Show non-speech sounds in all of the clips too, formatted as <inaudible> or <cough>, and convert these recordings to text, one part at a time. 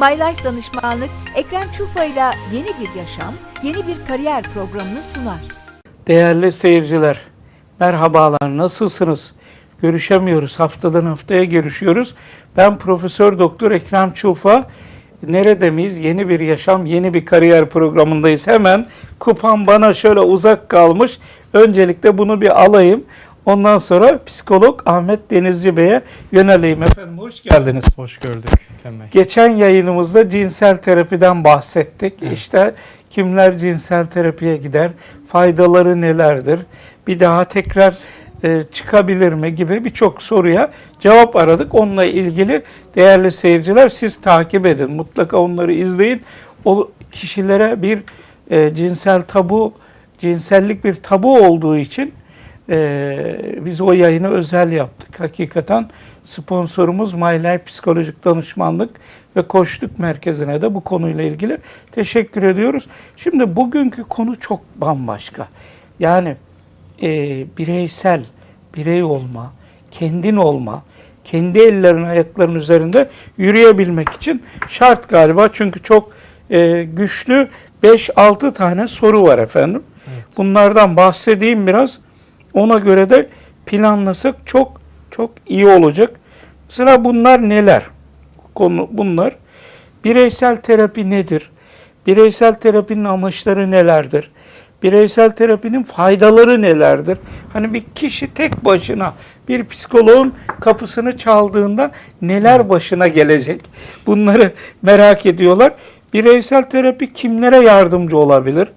My Life Danışmanlık Ekrem Çufa ile yeni bir yaşam, yeni bir kariyer programını sunar. Değerli seyirciler, merhabalar, nasılsınız? Görüşemiyoruz, haftadan haftaya görüşüyoruz. Ben Profesör Doktor Ekrem Çufa. Nerede miyiz? Yeni bir yaşam, yeni bir kariyer programındayız. Hemen kupam bana şöyle uzak kalmış. Öncelikle bunu bir alayım. Ondan sonra psikolog Ahmet Denizci Bey'e yöneleyim. Efendim hoş geldiniz. Hoş gördük. Geçen yayınımızda cinsel terapiden bahsettik. İşte kimler cinsel terapiye gider, faydaları nelerdir, bir daha tekrar e, çıkabilir mi gibi birçok soruya cevap aradık. Onunla ilgili değerli seyirciler siz takip edin. Mutlaka onları izleyin. O kişilere bir e, cinsel tabu, cinsellik bir tabu olduğu için ee, biz o yayını özel yaptık. Hakikaten sponsorumuz My Life Psikolojik Danışmanlık ve Koçluk Merkezi'ne de bu konuyla ilgili teşekkür ediyoruz. Şimdi bugünkü konu çok bambaşka. Yani e, bireysel, birey olma, kendin olma, kendi ellerin ayakların üzerinde yürüyebilmek için şart galiba. Çünkü çok e, güçlü 5-6 tane soru var efendim. Bunlardan bahsedeyim biraz. Ona göre de planlasak çok çok iyi olacak. Sıra bunlar neler? Konu bunlar. Bireysel terapi nedir? Bireysel terapinin amaçları nelerdir? Bireysel terapinin faydaları nelerdir? Hani bir kişi tek başına bir psikoloğun kapısını çaldığında neler başına gelecek? Bunları merak ediyorlar. Bireysel terapi kimlere yardımcı olabilir?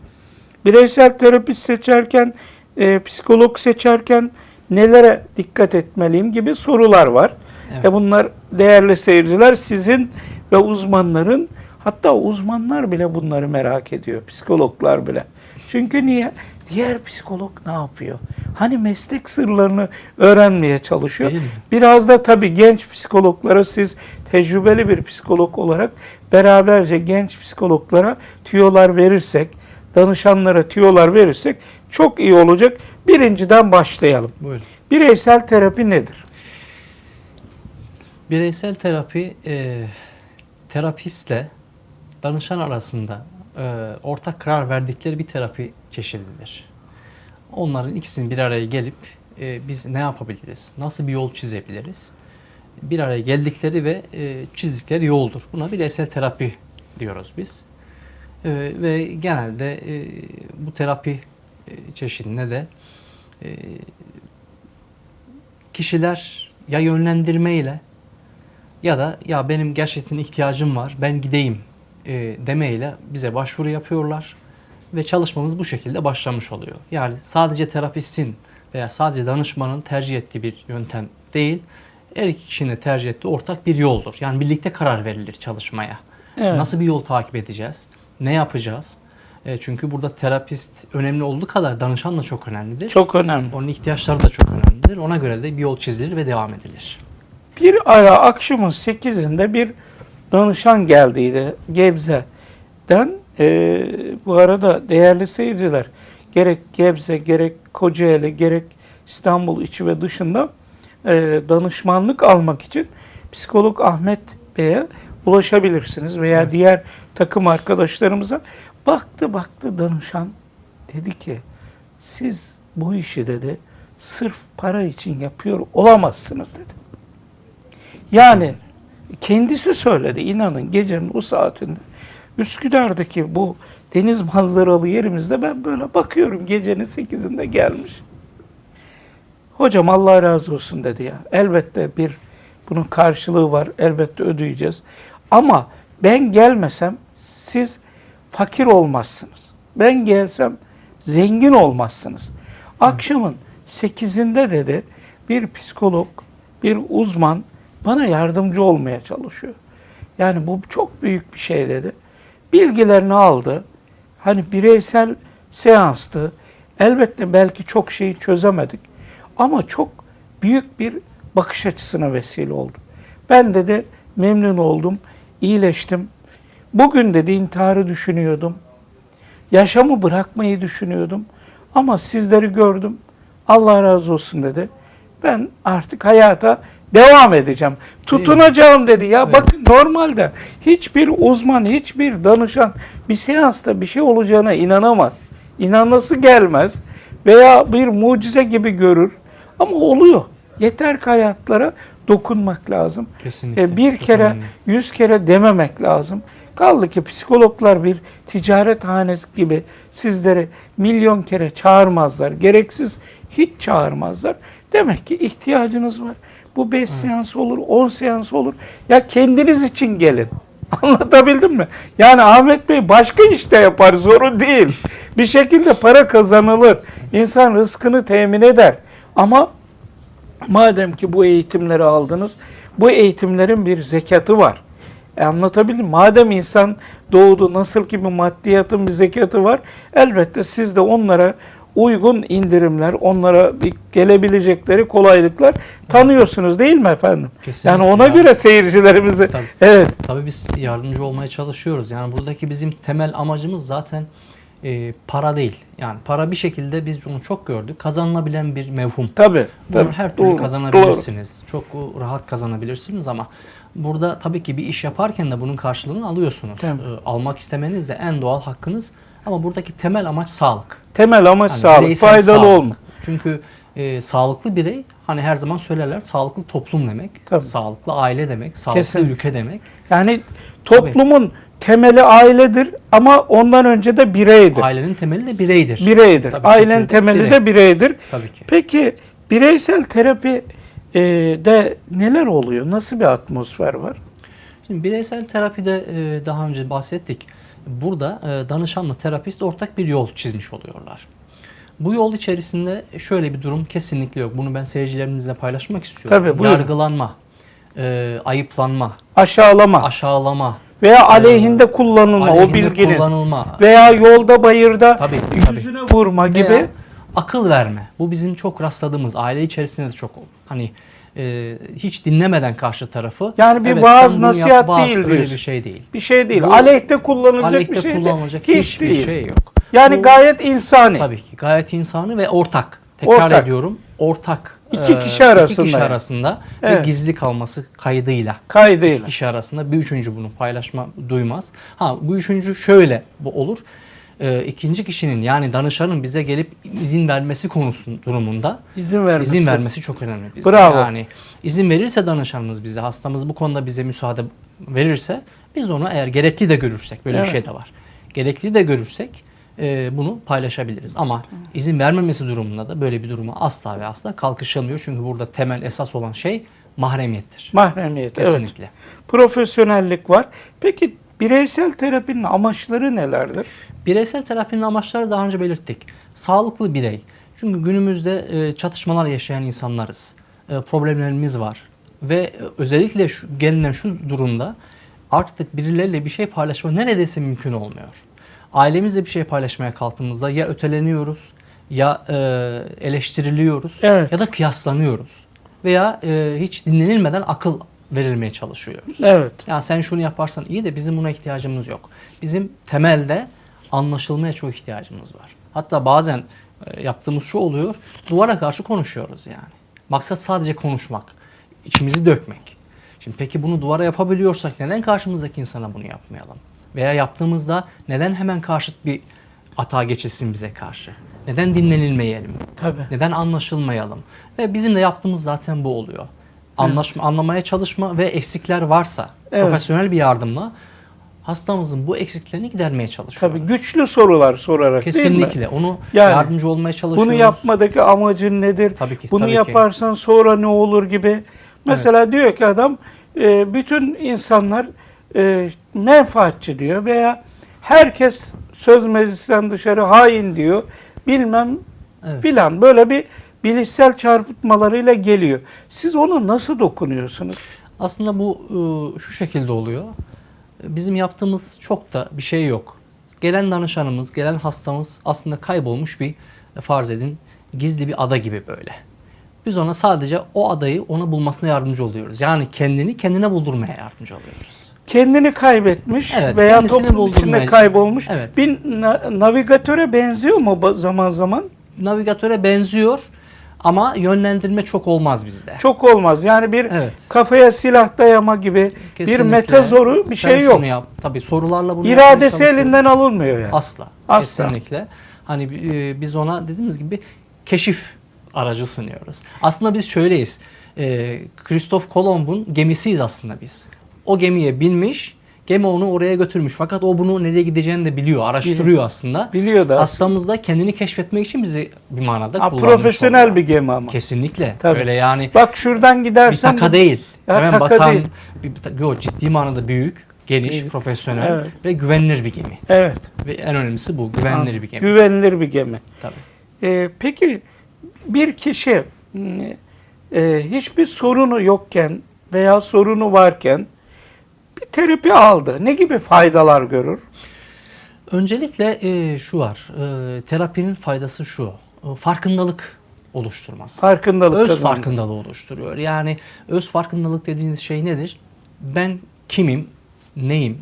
Bireysel terapi seçerken e, psikolog seçerken nelere dikkat etmeliyim gibi sorular var. Evet. E bunlar değerli seyirciler sizin ve uzmanların hatta uzmanlar bile bunları merak ediyor. Psikologlar bile. Çünkü niye? Diğer psikolog ne yapıyor? Hani meslek sırlarını öğrenmeye çalışıyor. Biraz da tabii genç psikologlara siz tecrübeli bir psikolog olarak beraberce genç psikologlara tüyolar verirsek, danışanlara tüyolar verirsek çok iyi olacak. Birinciden başlayalım. Buyurun. Bireysel terapi nedir? Bireysel terapi e, terapistle danışan arasında e, ortak karar verdikleri bir terapi çeşididir. Onların ikisinin bir araya gelip e, biz ne yapabiliriz, nasıl bir yol çizebiliriz? Bir araya geldikleri ve e, çizdikleri yoldur. Buna bireysel terapi diyoruz biz. E, ve genelde e, bu terapi e, çeşidine de e, kişiler ya yönlendirmeyle ya da ya benim gerçekten ihtiyacım var ben gideyim e, demeyle bize başvuru yapıyorlar ve çalışmamız bu şekilde başlamış oluyor. Yani sadece terapistin veya sadece danışmanın tercih ettiği bir yöntem değil, her iki kişinin tercih ettiği ortak bir yoldur. Yani birlikte karar verilir çalışmaya. Evet. Nasıl bir yol takip edeceğiz? Ne yapacağız? E, çünkü burada terapist önemli olduğu kadar danışan da çok önemlidir. Çok önemli. Onun ihtiyaçları da çok önemlidir. Ona göre de bir yol çizilir ve devam edilir. Bir ara akşamın 8'inde bir danışan geldiydi Gebze'den. Ee, bu arada değerli seyirciler gerek Gebze gerek Kocaeli gerek İstanbul içi ve dışında e, danışmanlık almak için psikolog Ahmet Bey'e ulaşabilirsiniz veya diğer takım arkadaşlarımıza. Baktı baktı danışan dedi ki siz bu işi dedi sırf para için yapıyor olamazsınız dedi. Yani kendisi söyledi inanın gecenin o saatinde. Üsküdar'daki bu deniz manzaralı yerimizde ben böyle bakıyorum gecenin 8'inde gelmiş. Hocam Allah razı olsun dedi ya. Elbette bir bunun karşılığı var. Elbette ödeyeceğiz. Ama ben gelmesem siz fakir olmazsınız. Ben gelsem zengin olmazsınız. Akşamın 8'inde dedi bir psikolog, bir uzman bana yardımcı olmaya çalışıyor. Yani bu çok büyük bir şey dedi. Bilgilerini aldı. Hani bireysel seanstı. Elbette belki çok şeyi çözemedik. Ama çok büyük bir bakış açısına vesile oldu. Ben dedi memnun oldum, iyileştim. Bugün dedi intiharı düşünüyordum. Yaşamı bırakmayı düşünüyordum. Ama sizleri gördüm. Allah razı olsun dedi. Ben artık hayata devam edeceğim. Tutunacağım dedi. Ya bakın normalde hiçbir uzman, hiçbir danışan bir seansta bir şey olacağına inanamaz. İnanması gelmez veya bir mucize gibi görür. Ama oluyor. Yeter ki hayatlara dokunmak lazım. Kesinlikle. E, bir kere, önemli. yüz kere dememek lazım. Kaldı ki psikologlar bir ticaret hanesi gibi sizleri milyon kere çağırmazlar. Gereksiz hiç çağırmazlar. Demek ki ihtiyacınız var. Bu 5 seans olur, 10 seans olur. Ya kendiniz için gelin. <laughs> Anlatabildim mi? Yani Ahmet Bey başka işte yapar, sorun değil. Bir şekilde para kazanılır. İnsan rızkını temin eder. Ama Madem ki bu eğitimleri aldınız, bu eğitimlerin bir zekatı var. E anlatabildim. Madem insan doğdu, nasıl ki bir maddiyatın bir zekatı var, elbette siz de onlara uygun indirimler, onlara bir gelebilecekleri kolaylıklar tanıyorsunuz değil mi efendim? Kesinlikle yani ona ya. göre seyircilerimizi, Tabii. evet, Tabii biz yardımcı olmaya çalışıyoruz. Yani buradaki bizim temel amacımız zaten e, para değil. Yani para bir şekilde biz bunu çok gördük. Kazanılabilen bir mevhum. tabii. Bunu tabii. her türlü Doğru, kazanabilirsiniz. Çok rahat kazanabilirsiniz ama burada tabii ki bir iş yaparken de bunun karşılığını alıyorsunuz. Tabii. Ee, almak istemeniz de en doğal hakkınız. Ama buradaki temel amaç sağlık. Temel amaç Hani sağlık, faydalı sağlık. olma. Çünkü e, sağlıklı birey hani her zaman söylerler sağlıklı toplum demek, Tabii. sağlıklı aile demek, sağlıklı Kesinlikle. ülke demek. Yani toplumun temeli ailedir ama ondan önce de bireydir. Ailenin temeli de bireydir. Bireydir. Tabii, Ailenin temeli birey. de bireydir. Tabii ki. Peki bireysel terapi e, de neler oluyor? Nasıl bir atmosfer var? Şimdi bireysel terapide e, daha önce bahsettik. Burada e, danışanla terapist ortak bir yol çizmiş oluyorlar. Bu yol içerisinde şöyle bir durum kesinlikle yok. Bunu ben seyircilerimizle paylaşmak istiyorum. Tabii, buyurun. Yargılanma, e, ayıplanma, Aşağılama aşağılama, veya aleyhinde kullanılma o aleyhinde bilginin kullanılma, veya yolda bayırda Tabii, tabii. yüzüne vurma gibi Veya akıl verme. Bu bizim çok rastladığımız aile içerisinde de çok hani e, hiç dinlemeden karşı tarafı. Yani bir "Evet, vaaz, yap, nasihat vaaz." değil Öyle bir şey değil. bir şey değil. Bu- Aleyhte kullanılacak Aleyhte bir şey kullanılacak hiç hiçbir değil. şey yok. Yani Bu- gayet insani. Tabii ki gayet insani ve ortak. Tekrar Ortak. ediyorum. Ortak. İki Ee, kişi arasında iki kişi yani. arasında Evet. ve gizli kalması kaydıyla. Kaydıyla. İki kişi arasında bir üçüncü bunu paylaşma duymaz. Ha bu üçüncü şöyle bu olur. Ee, ikinci kişinin yani danışanın bize gelip izin vermesi konusu durumunda İzin vermesi. izin vermesi çok önemli. Bizde. Bravo. Yani izin verirse danışanımız bize, hastamız bu konuda bize müsaade verirse biz onu eğer gerekli de görürsek, böyle Evet. bir şey de var. Gerekli de görürsek e, bunu paylaşabiliriz. Ama izin vermemesi durumunda da böyle bir duruma asla ve asla kalkışılmıyor. Çünkü burada temel esas olan şey mahremiyettir. Mahremiyet. Evet. Kesinlikle. Profesyonellik var. Peki bireysel terapinin amaçları nelerdir? Bireysel terapinin amaçları daha önce belirttik. Sağlıklı birey. Çünkü günümüzde e, çatışmalar yaşayan insanlarız. E, problemlerimiz var. Ve e, özellikle şu, gelinen şu durumda artık birileriyle bir şey paylaşma neredeyse mümkün olmuyor. Ailemizle bir şey paylaşmaya kalktığımızda ya öteleniyoruz ya e, eleştiriliyoruz Evet. ya da kıyaslanıyoruz. Veya e, hiç dinlenilmeden akıl verilmeye çalışıyoruz. Evet. Ya sen şunu yaparsan iyi de bizim buna ihtiyacımız yok. Bizim temelde anlaşılmaya çok ihtiyacımız var. Hatta bazen e, yaptığımız şu oluyor. Duvara karşı konuşuyoruz yani. Maksat sadece konuşmak. içimizi dökmek. Şimdi peki bunu duvara yapabiliyorsak neden karşımızdaki insana bunu yapmayalım? Veya yaptığımızda neden hemen karşıt bir hata geçilsin bize karşı? Neden dinlenilmeyelim? Tabii. Neden anlaşılmayalım? Ve bizim de yaptığımız zaten bu oluyor. Anlaşma, anlamaya çalışma ve eksikler varsa Evet. profesyonel bir yardımla hastamızın bu eksiklerini gidermeye çalışıyoruz. Tabii güçlü sorular sorarak değil mi? Kesinlikle. Onu Yani yardımcı olmaya çalışıyoruz. Bunu yapmadaki amacın nedir? Tabii ki, Bunu tabii ki. yaparsan sonra ne olur gibi. Mesela diyor ki adam e, bütün insanlar e, menfaatçi diyor veya herkes söz meclisten dışarı hain diyor. Bilmem Evet. filan böyle bir bilişsel çarpıtmalarıyla geliyor. Siz ona nasıl dokunuyorsunuz? Aslında bu e, şu şekilde oluyor. Bizim yaptığımız çok da bir şey yok. Gelen danışanımız, gelen hastamız aslında kaybolmuş bir e, farz edin gizli bir ada gibi böyle. Biz ona sadece o adayı ona bulmasına yardımcı oluyoruz. Yani kendini kendine buldurmaya yardımcı oluyoruz. Kendini kaybetmiş Evet, veya toplum içinde buldurmaya- kaybolmuş. Evet. Bir na- navigatöre benziyor mu zaman zaman? Navigatöre benziyor Ama yönlendirme çok olmaz bizde. Çok olmaz. Yani bir Evet. kafaya silah dayama gibi bir Kesinlikle. metazoru bir Sen şey yok. yap. Tabii sorularla bunu İradesi elinden alınmıyor yani. Asla. Asla. Kesinlikle. Hani e, biz ona dediğimiz gibi keşif aracı sunuyoruz. Aslında biz şöyleyiz. E, Christoph Kolomb'un gemisiyiz aslında biz. O gemiye binmiş, gemi onu oraya götürmüş. Fakat o bunu nereye gideceğini de biliyor, araştırıyor aslında. Biliyor da. Hastamız da kendini keşfetmek için bizi bir manada Ha, kullanmış profesyonel oluyor. bir gemi ama. Kesinlikle. Tabii. Öyle yani Bak şuradan bir gidersen taka bu- değil. Ya Hemen taka batan, değil. bir, bir- yok, ciddi manada büyük, geniş, Büyük. profesyonel Evet. ve güvenilir bir gemi. Evet. Ve en önemlisi bu, güvenilir bir gemi. Güvenilir bir gemi. Tabii. Ee, peki bir kişi e, hiçbir sorunu yokken veya sorunu varken bir terapi aldı. Ne gibi faydalar görür? Öncelikle e, şu var, e, terapinin faydası şu, e, farkındalık oluşturması. Farkındalık Öz kazandı. farkındalığı oluşturuyor. Yani öz farkındalık dediğiniz şey nedir? Ben kimim, neyim?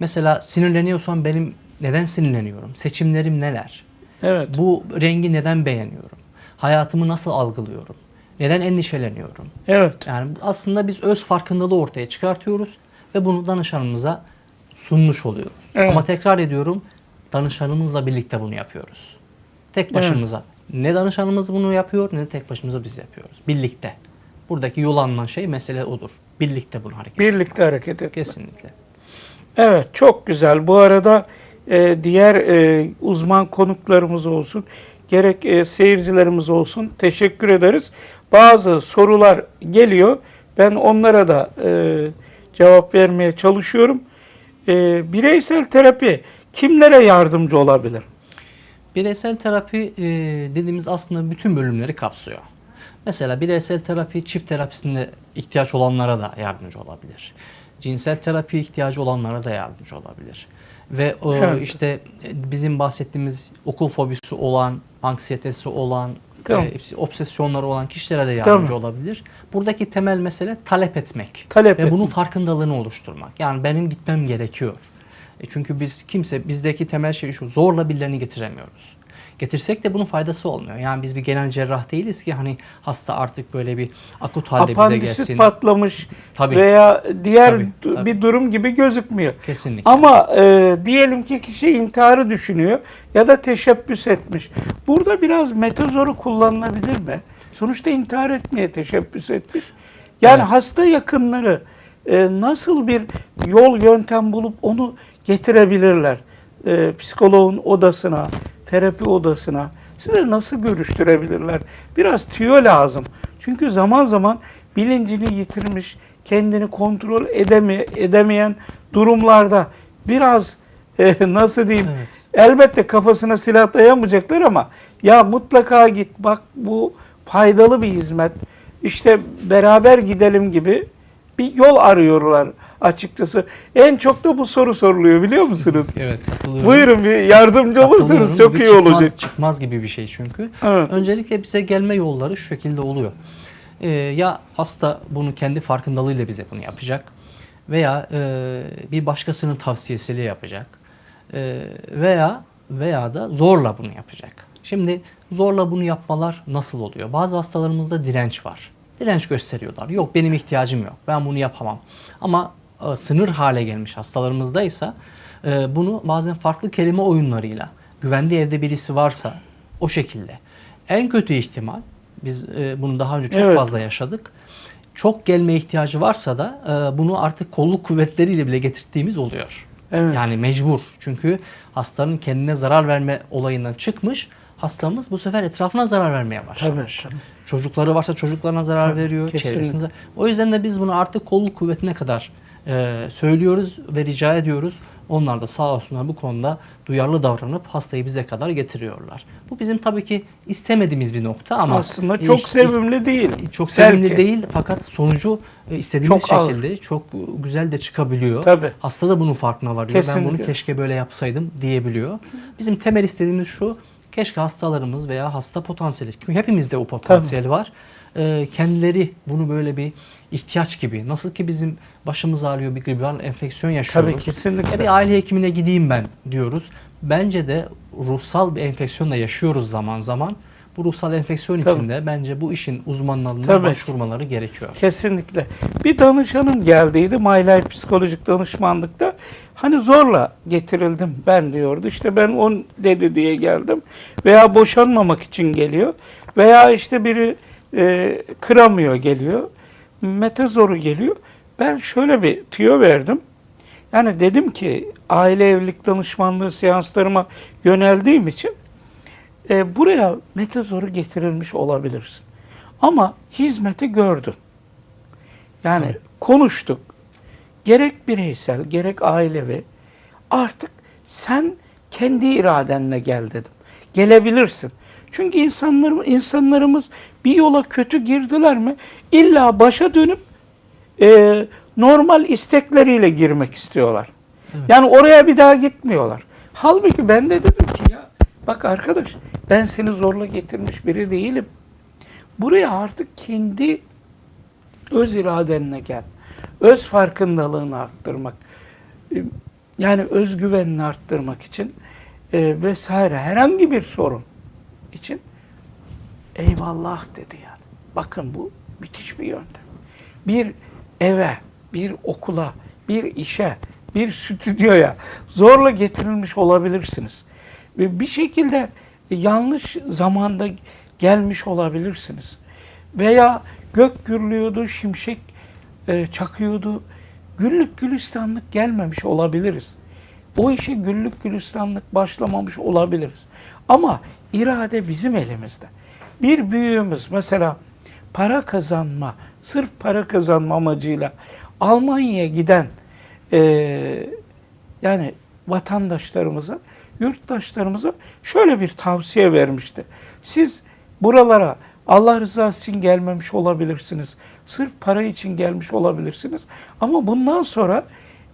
Mesela sinirleniyorsam benim neden sinirleniyorum? Seçimlerim neler? Evet. Bu rengi neden beğeniyorum? Hayatımı nasıl algılıyorum? Neden endişeleniyorum? Evet. Yani aslında biz öz farkındalığı ortaya çıkartıyoruz ve bunu danışanımıza sunmuş oluyoruz. Evet. Ama tekrar ediyorum, danışanımızla birlikte bunu yapıyoruz. Tek başımıza. Ne danışanımız bunu yapıyor ne de tek başımıza biz yapıyoruz. Birlikte. Buradaki yol alınan şey mesele odur. Birlikte bunu hareket Birlikte hareket et. Kesinlikle. Evet çok güzel. Bu arada e, diğer e, uzman konuklarımız olsun, gerek e, seyircilerimiz olsun teşekkür ederiz. Bazı sorular geliyor. Ben onlara da e, cevap vermeye çalışıyorum. E, bireysel terapi kimlere yardımcı olabilir? Bireysel terapi e, dediğimiz aslında bütün bölümleri kapsıyor. Mesela bireysel terapi çift terapisinde ihtiyaç olanlara da yardımcı olabilir. Cinsel terapi ihtiyacı olanlara da yardımcı olabilir. Ve o Evet. işte e, bizim bahsettiğimiz okul fobisi olan, anksiyetesi olan, Tamam. e, obsesyonları olan kişilere de yardımcı Tamam. olabilir. Buradaki temel mesele talep etmek. Talep Ve bunun etmek. farkındalığını oluşturmak. Yani benim gitmem gerekiyor. E çünkü biz kimse bizdeki temel şey şu zorla birilerini getiremiyoruz. Getirsek de bunun faydası olmuyor. Yani biz bir genel cerrah değiliz ki hani hasta artık böyle bir akut halde bize Apandisit gelsin. patlamış Tabii. veya diğer Tabii, tabii. bir durum gibi gözükmüyor. Kesinlikle. Ama e, diyelim ki kişi intiharı düşünüyor ya da teşebbüs etmiş. Burada biraz metazoru kullanılabilir mi? Sonuçta intihar etmeye teşebbüs etmiş. Yani Evet. hasta yakınları e, nasıl bir yol yöntem bulup onu getirebilirler? E, psikoloğun odasına, terapi odasına size nasıl görüştürebilirler? Biraz tüyo lazım. Çünkü zaman zaman bilincini yitirmiş, kendini kontrol edeme, edemeyen durumlarda biraz <laughs> e, nasıl diyeyim Evet. elbette kafasına silah dayamayacaklar ama ya mutlaka git bak bu faydalı bir hizmet işte beraber gidelim gibi bir yol arıyorlar açıkçası. En çok da bu soru soruluyor biliyor musunuz? Evet katılıyorum. Buyurun bir yardımcı olursanız çok Bir iyi çıkmaz, olacak. Çıkmaz gibi bir şey çünkü. Evet. Öncelikle bize gelme yolları şu şekilde oluyor. Ee, ya hasta bunu kendi farkındalığıyla bize bunu yapacak veya e, bir başkasının tavsiyesiyle yapacak Ee, veya veya da zorla bunu yapacak. Şimdi zorla bunu yapmalar nasıl oluyor? Bazı hastalarımızda direnç var. Direnç gösteriyorlar. Yok benim ihtiyacım yok. Ben bunu yapamam. Ama e, sınır hale gelmiş hastalarımızda ise e, bunu bazen farklı kelime oyunlarıyla güvenli evde birisi varsa o şekilde. En kötü ihtimal biz e, bunu daha önce çok Evet. fazla yaşadık. Çok gelme ihtiyacı varsa da e, bunu artık kolluk kuvvetleriyle bile getirdiğimiz oluyor. Evet. Yani mecbur. Çünkü hastanın kendine zarar verme olayından çıkmış. Hastamız bu sefer etrafına zarar vermeye başlamış. Tabii, tabii. Çocukları varsa çocuklarına zarar Tabii, veriyor. kesinlikle. Çevresine zarar- O yüzden de biz bunu artık kolluk kuvvetine kadar e, söylüyoruz ve rica ediyoruz. Onlar da sağ olsunlar bu konuda duyarlı davranıp hastayı bize kadar getiriyorlar. Bu bizim tabii ki istemediğimiz bir nokta ama Aslında çok iş- sevimli değil. çok sevimli Belki. değil fakat sonucu e, istediğimiz Çok ağır. şekilde çok e, güzel de çıkabiliyor. Tabii. Hasta da bunun farkına varıyor. Ben Kesinlikle. bunu keşke böyle yapsaydım diyebiliyor. Bizim temel istediğimiz şu. Keşke hastalarımız veya hasta potansiyeli, çünkü hepimizde o potansiyel var. E, kendileri bunu böyle bir ihtiyaç gibi, nasıl ki bizim başımız ağrıyor bir gribal enfeksiyon yaşıyoruz. Tabii kesinlikle. Ya bir aile hekimine gideyim ben diyoruz. Bence de ruhsal bir enfeksiyonla yaşıyoruz zaman zaman. bu ruhsal enfeksiyon Tabii. için de bence bu işin uzmanlarına Tabii. başvurmaları gerekiyor. Kesinlikle. Bir danışanım geldiydi Life psikolojik danışmanlıkta. Hani zorla getirildim ben diyordu. İşte ben on dedi diye geldim. Veya boşanmamak için geliyor. Veya işte biri e, kıramıyor geliyor. Mete zoru geliyor. Ben şöyle bir tüyo verdim. Yani dedim ki aile evlilik danışmanlığı seanslarıma yöneldiğim için e, buraya mete zoru getirilmiş olabilirsin. Ama hizmeti gördün. Yani Evet. konuştuk. Gerek bireysel, gerek ailevi. Artık sen kendi iradenle gel dedim. Gelebilirsin. Çünkü insanlarımız, insanlarımız bir yola kötü girdiler mi illa başa dönüp e, normal istekleriyle girmek istiyorlar. Yani oraya bir daha gitmiyorlar. Halbuki ben de dedim ki ya bak arkadaş ben seni zorla getirmiş biri değilim. Buraya artık kendi öz iradenle gel. Öz farkındalığını arttırmak. e, Yani özgüvenini arttırmak için e, vesaire herhangi bir sorun için eyvallah dedi yani. Bakın bu müthiş bir yöntem. Bir eve, bir okula, bir işe, bir stüdyoya zorla getirilmiş olabilirsiniz. Ve bir şekilde yanlış zamanda gelmiş olabilirsiniz. Veya gök gürlüyordu, şimşek e, çakıyordu. Güllük gülistanlık gelmemiş olabiliriz. O işe güllük gülistanlık başlamamış olabiliriz. Ama irade bizim elimizde. Bir büyüğümüz mesela para kazanma, sırf para kazanma amacıyla Almanya'ya giden e, yani vatandaşlarımıza, yurttaşlarımıza şöyle bir tavsiye vermişti. Siz buralara Allah rızası için gelmemiş olabilirsiniz. Sırf para için gelmiş olabilirsiniz. Ama bundan sonra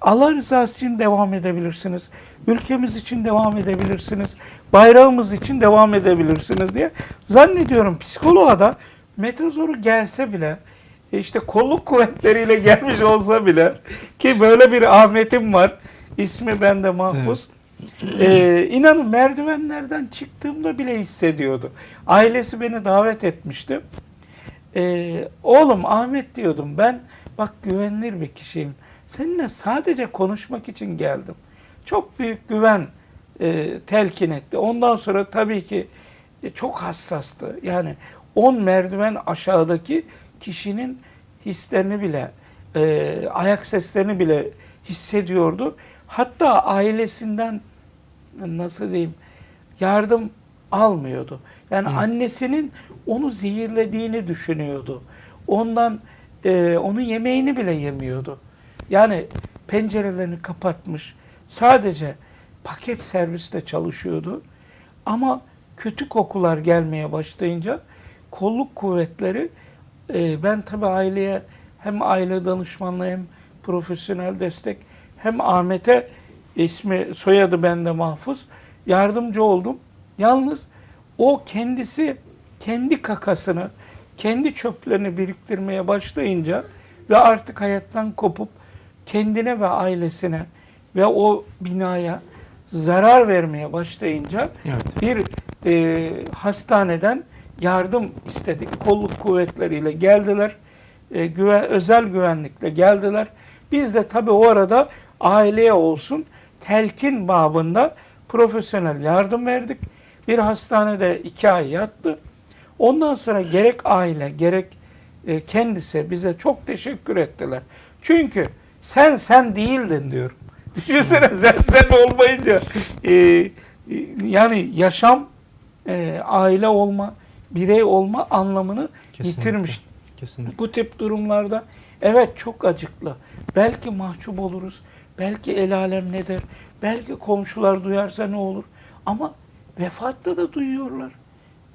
Allah rızası için devam edebilirsiniz. Ülkemiz için devam edebilirsiniz. Bayrağımız için devam edebilirsiniz diye. Zannediyorum psikoloğa da metazoru gelse bile e, işte kolluk kuvvetleriyle gelmiş olsa bile ki böyle bir Ahmet'im var. İsmi bende mahfuz. Ee, inanın merdivenlerden çıktığımda bile hissediyordu. Ailesi beni davet etmişti. Ee, oğlum Ahmet diyordum ben bak güvenilir bir kişiyim. Seninle sadece konuşmak için geldim. Çok büyük güven e, telkin etti. Ondan sonra tabii ki e, çok hassastı. Yani 10 merdiven aşağıdaki kişinin hislerini bile, e, ayak seslerini bile hissediyordu. Hatta ailesinden nasıl diyeyim yardım almıyordu. Yani Hı. annesinin onu zehirlediğini düşünüyordu. Ondan e, onun yemeğini bile yemiyordu. Yani pencerelerini kapatmış. Sadece paket serviste çalışıyordu. Ama kötü kokular gelmeye başlayınca kolluk kuvvetleri e, ben tabii aileye hem aile danışmanlığı hem profesyonel destek hem Ahmet'e ismi soyadı bende mahfuz yardımcı oldum. Yalnız o kendisi kendi kakasını, kendi çöplerini biriktirmeye başlayınca ve artık hayattan kopup kendine ve ailesine ve o binaya zarar vermeye başlayınca Evet. bir e, hastaneden yardım istedik. Kolluk kuvvetleriyle geldiler. E, güven, özel güvenlikle geldiler. Biz de tabii o arada aileye olsun telkin babında profesyonel yardım verdik. Bir hastanede iki ay yattı. Ondan sonra gerek aile gerek e, kendisi bize çok teşekkür ettiler. Çünkü sen sen değildin diyorum. <laughs> Düşünsene sen sen olmayınca e, e, yani yaşam e, aile olma, birey olma anlamını Kesinlikle. yitirmiş. Kesinlikle. Bu tip durumlarda evet çok acıklı. Belki mahcup oluruz. Belki el alem ne der. Belki komşular duyarsa ne olur. Ama vefatta da duyuyorlar.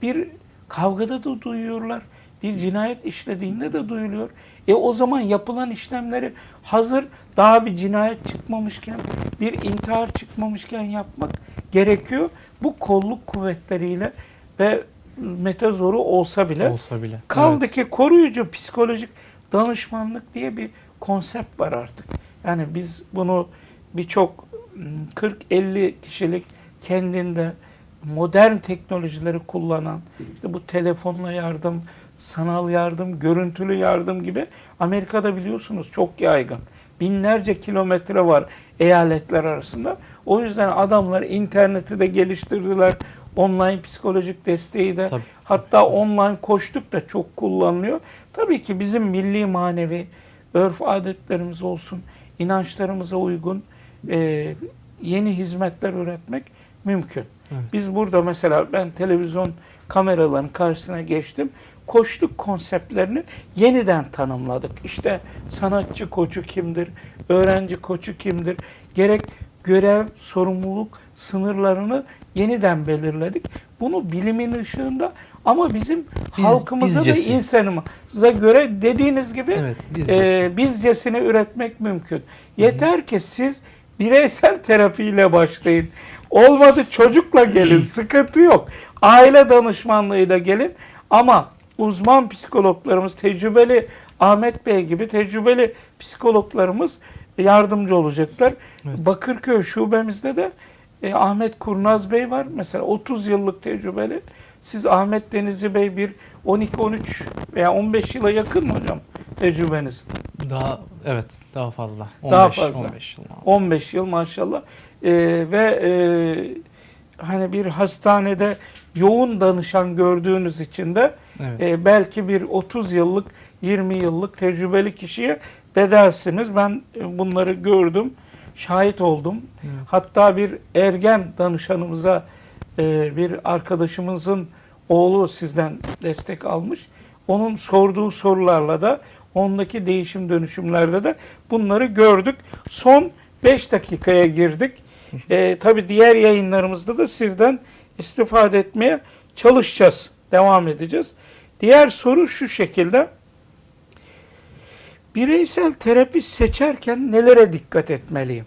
Bir kavgada da duyuyorlar. Bir cinayet işlediğinde de duyuluyor. E o zaman yapılan işlemleri hazır daha bir cinayet çıkmamışken, bir intihar çıkmamışken yapmak gerekiyor. Bu kolluk kuvvetleriyle ve metazoru olsa bile Olsa bile. Kaldı Evet. ki koruyucu psikolojik danışmanlık diye bir konsept var artık. Yani biz bunu birçok m, 40-50 kişilik kendinde modern teknolojileri kullanan, işte bu telefonla yardım, sanal yardım, görüntülü yardım gibi Amerika'da biliyorsunuz çok yaygın. Binlerce kilometre var eyaletler arasında. O yüzden adamlar interneti de geliştirdiler. Online psikolojik desteği de Tabii. hatta online koştuk da çok kullanılıyor. Tabii ki bizim milli manevi örf adetlerimiz olsun, inançlarımıza uygun e, yeni hizmetler üretmek mümkün. Evet. Biz burada mesela ben televizyon kameraların karşısına geçtim. Koçluk konseptlerini yeniden tanımladık. İşte sanatçı koçu kimdir, öğrenci koçu kimdir, gerek görev, sorumluluk sınırlarını yeniden belirledik. Bunu bilimin ışığında ama bizim Biz- halkımıza ve bizcesi. insanımıza göre dediğiniz gibi Evet, bizcesi. e, bizcesini üretmek mümkün. Yeter ki siz bireysel terapiyle başlayın. Olmadı çocukla gelin, <clears throat> sıkıntı yok. Aile danışmanlığıyla gelin ama uzman psikologlarımız, tecrübeli Ahmet Bey gibi tecrübeli psikologlarımız yardımcı olacaklar. Evet. Bakırköy şubemizde de e, Ahmet Kurnaz Bey var. Mesela 30 yıllık tecrübeli. Siz Ahmet Denizli Bey bir 12-13 veya 15 yıla yakın mı hocam tecrübeniz? Daha evet daha fazla. 15, Daha fazla. 15 yıl. 15 yıl maşallah. Ee, ve e, hani bir hastanede yoğun danışan gördüğünüz için de Evet. e, belki bir 30 yıllık 20 yıllık tecrübeli kişiye bedelsiniz. Ben e, bunları gördüm, şahit oldum. Evet. Hatta bir ergen danışanımıza e, bir arkadaşımızın oğlu sizden destek almış. Onun sorduğu sorularla da ondaki değişim dönüşümlerde de bunları gördük. Son 5 dakikaya girdik. E, tabii diğer yayınlarımızda da sizden istifade etmeye çalışacağız. Devam edeceğiz. Diğer soru şu şekilde. Bireysel terapi seçerken nelere dikkat etmeliyim?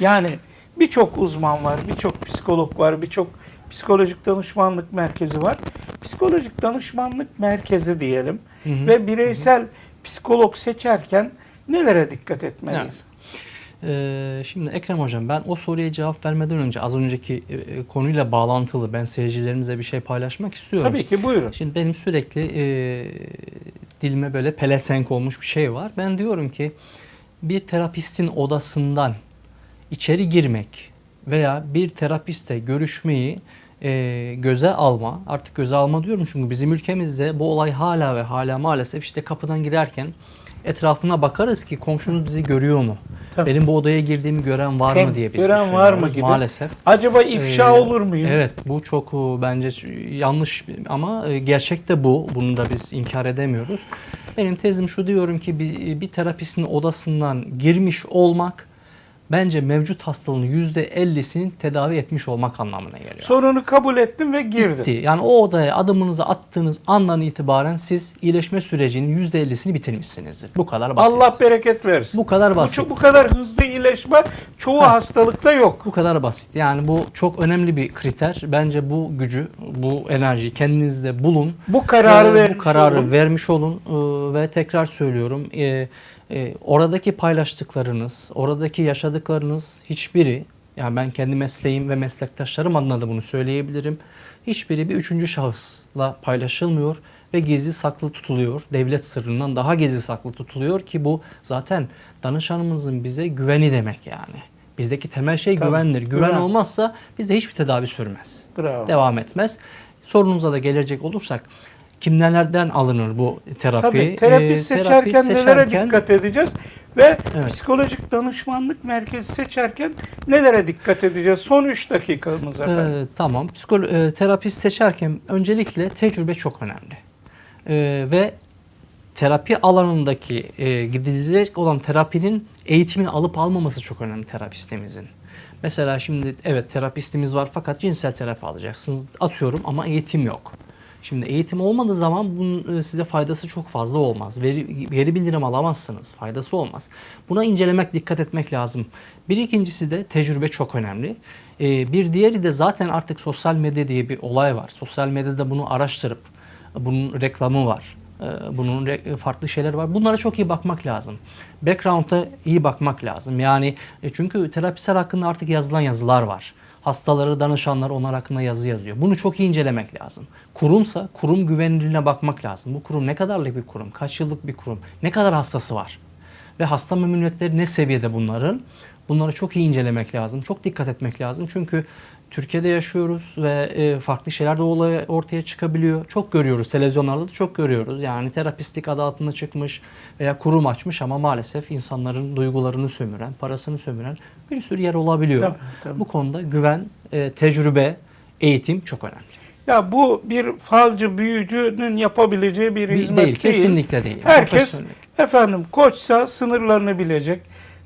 Yani birçok uzman var, birçok psikolog var, birçok psikolojik danışmanlık merkezi var. Psikolojik danışmanlık merkezi diyelim Hı hı. ve bireysel psikolog seçerken nelere dikkat etmeliyiz? Evet. Ee, şimdi Ekrem Hocam ben o soruya cevap vermeden önce az önceki e, e, konuyla bağlantılı ben seyircilerimize bir şey paylaşmak istiyorum. Tabii ki buyurun. Şimdi benim sürekli e, dilime böyle pelesenk olmuş bir şey var. Ben diyorum ki bir terapistin odasından içeri girmek veya bir terapistle görüşmeyi e, göze alma, artık göze alma diyorum çünkü bizim ülkemizde bu olay hala ve hala maalesef işte kapıdan girerken etrafına bakarız ki komşumuz bizi görüyor mu? Tabii. Benim bu odaya girdiğimi gören var Hem mı diye biz gören var mı gibi. maalesef. Acaba ifşa Ee, olur muyum? Evet bu çok e, bence yanlış ama e, gerçek de bu. Bunu da biz inkar edemiyoruz. Benim tezim şu diyorum ki bir, bir terapistin odasından girmiş olmak bence mevcut hastalığın %50'sini tedavi etmiş olmak anlamına geliyor. Sorunu kabul ettim ve girdim. Bitti. Yani o odaya adımınızı attığınız andan itibaren siz iyileşme sürecinin %50'sini bitirmişsinizdir. Bu kadar basit. Allah bereket versin. bu kadar Bu, basit. çok- bu kadar hızlı iyileşme çoğu Ha. hastalıkta yok. Bu kadar basit. Yani bu çok önemli bir kriter. Bence bu gücü, bu enerjiyi kendinizde bulun. Bu kararı Ee, bu kararı olun. vermiş olun Ee, ve tekrar söylüyorum. e, e, oradaki paylaştıklarınız, oradaki yaşadıklarınız hiçbiri yani ben kendi mesleğim ve meslektaşlarım adına da bunu söyleyebilirim. Hiçbiri bir üçüncü şahısla paylaşılmıyor ve gizli saklı tutuluyor. Devlet sırrından daha gizli saklı tutuluyor ki bu zaten danışanımızın bize güveni demek yani. Bizdeki temel şey Tabii, güvendir. Güven, güven. olmazsa bizde hiçbir tedavi sürmez Bravo. devam etmez. Sorunuza da gelecek olursak kimlerden alınır bu terapi? Tabii terapi Ee, seçerken terapi nelere seçerken- dikkat edeceğiz ve Evet. psikolojik danışmanlık merkezi seçerken nelere dikkat edeceğiz? Son 3 dakikamız efendim. Ee, tamam. Psikolo e, terapist seçerken öncelikle tecrübe çok önemli. Ee, ve terapi alanındaki e, gidilecek olan terapinin eğitimini alıp almaması çok önemli terapistimizin. Mesela şimdi evet terapistimiz var fakat cinsel terapi alacaksınız atıyorum ama eğitim yok. Şimdi eğitim olmadığı zaman bunun e, size faydası çok fazla olmaz. Veri, veri bildirim alamazsınız. Faydası olmaz. Buna incelemek, dikkat etmek lazım. Bir ikincisi de tecrübe çok önemli. Ee, bir diğeri de zaten artık sosyal medya diye bir olay var. Sosyal medyada bunu araştırıp bunun reklamı var. Ee, Bunun farklı şeyler var. Bunlara çok iyi bakmak lazım. Background'a iyi bakmak lazım. Yani e, çünkü terapisel hakkında artık yazılan yazılar var. Hastaları, danışanlar onlar hakkında yazı yazıyor. Bunu çok iyi incelemek lazım. Kurumsa kurum güvenilirliğine bakmak lazım. Bu kurum ne kadarlık bir kurum, kaç yıllık bir kurum, ne kadar hastası var ve hasta memnuniyetleri ne seviyede bunların? Bunları çok iyi incelemek lazım. Çok dikkat etmek lazım. Çünkü Türkiye'de yaşıyoruz ve e, farklı şeyler de olaya ortaya çıkabiliyor. Çok görüyoruz. Televizyonlarda da çok görüyoruz. Yani terapistlik adı altında çıkmış veya kurum açmış ama maalesef insanların duygularını sömüren, parasını sömüren bir sürü yer olabiliyor. Tabii, tabii. Bu konuda güven, e, tecrübe, eğitim çok önemli. Ya bu bir falcı büyücünün yapabileceği bir hizmet değil, değil. kesinlikle değil. Herkes efendim koçsa sınırlarını bilecek.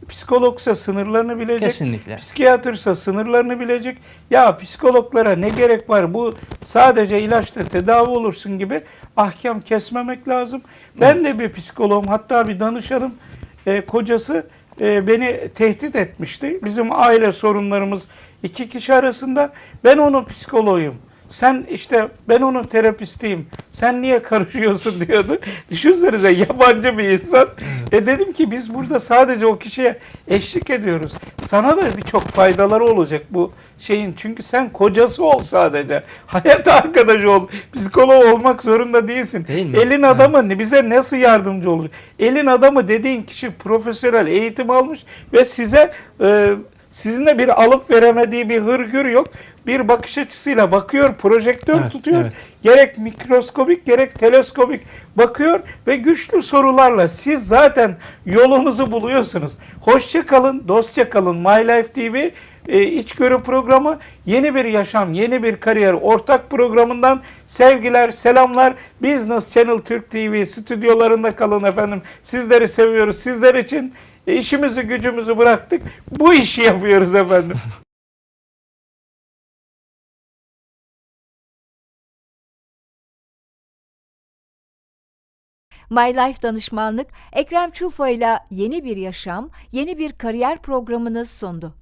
Psikologsa sınırlarını bilecek. Kesinlikle. Psikiyatrsa sınırlarını bilecek. Ya psikologlara ne gerek var? Bu sadece ilaçla tedavi olursun gibi ahkam kesmemek lazım. Ben de bir psikoloğum hatta bir danışanım e, kocası e, beni tehdit etmişti. Bizim aile sorunlarımız iki kişi arasında. Ben onun psikoloğuyum. Sen işte ben onun terapistiyim. Sen niye karışıyorsun diyordu. <laughs> Düşünsenize yabancı bir insan. E dedim ki biz burada sadece o kişiye eşlik ediyoruz. Sana da birçok faydaları olacak bu şeyin. Çünkü sen kocası ol sadece. <laughs> Hayat arkadaşı ol. Psikolog olmak zorunda değilsin. Değil mi? Elin adamı bize nasıl yardımcı olacak? Elin adamı dediğin kişi profesyonel eğitim almış ve size e, sizinle bir alıp veremediği bir hırgür yok. Bir bakış açısıyla bakıyor, projektör Evet, tutuyor. evet. Gerek mikroskobik gerek teleskobik bakıyor ve güçlü sorularla siz zaten yolunuzu buluyorsunuz. Hoşça kalın, dostça kalın. My Life TV e, içgörü programı yeni bir yaşam, yeni bir kariyer ortak programından sevgiler, selamlar. Business Channel Türk TV stüdyolarında kalın efendim. Sizleri seviyoruz. Sizler için e, işimizi gücümüzü bıraktık. Bu işi yapıyoruz efendim. <laughs> My Life Danışmanlık Ekrem Çulfa ile yeni bir yaşam, yeni bir kariyer programını sundu.